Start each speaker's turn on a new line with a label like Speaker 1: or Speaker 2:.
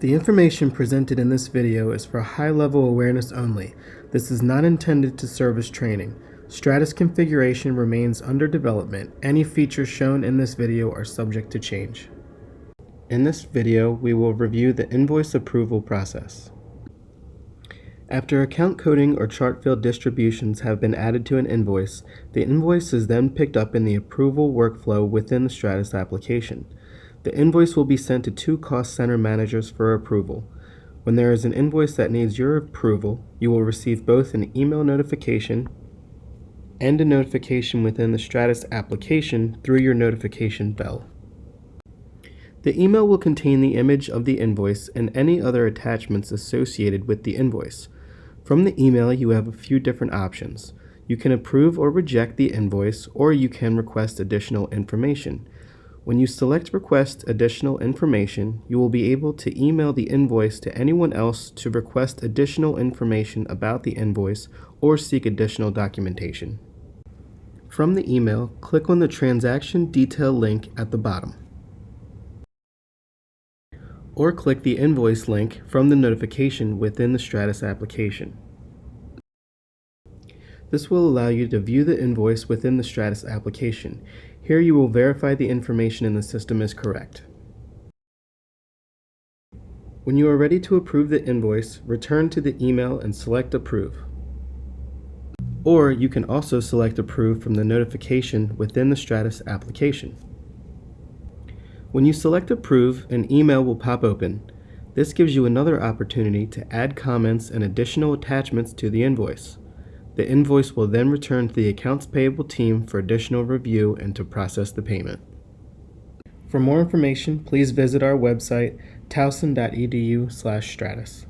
Speaker 1: The information presented in this video is for high-level awareness only. This is not intended to serve as training. Stratus configuration remains under development. Any features shown in this video are subject to change. In this video, we will review the invoice approval process. After account coding or chart field distributions have been added to an invoice, the invoice is then picked up in the approval workflow within the Stratus application. The invoice will be sent to two cost center managers for approval. When there is an invoice that needs your approval, you will receive both an email notification and a notification within the Stratus application through your notification bell. The email will contain the image of the invoice and any other attachments associated with the invoice. From the email, you have a few different options. You can approve or reject the invoice, or you can request additional information. When you select Request Additional Information, you will be able to email the invoice to anyone else to request additional information about the invoice or seek additional documentation. From the email, click on the Transaction Detail link at the bottom. Or click the Invoice link from the notification within the Stratus application. This will allow you to view the invoice within the Stratus application. Here you will verify the information in the system is correct. When you are ready to approve the invoice, return to the email and select Approve. Or you can also select Approve from the notification within the Stratus application. When you select Approve, an email will pop open. This gives you another opportunity to add comments and additional attachments to the invoice. The invoice will then return to the accounts payable team for additional review and to process the payment. For more information, please visit our website towson.edu/stratus.